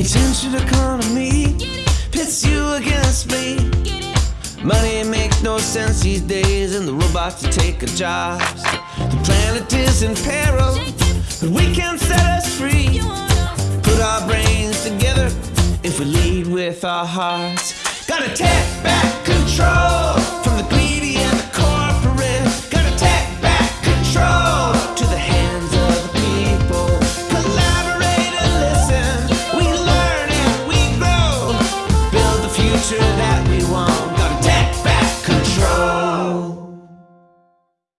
The attention economy pits you against me. Money makes no sense these days, and the robots are taking jobs. The planet is in peril, but we can set us free. Put our brains together if we lead with our hearts. Gotta tap future. that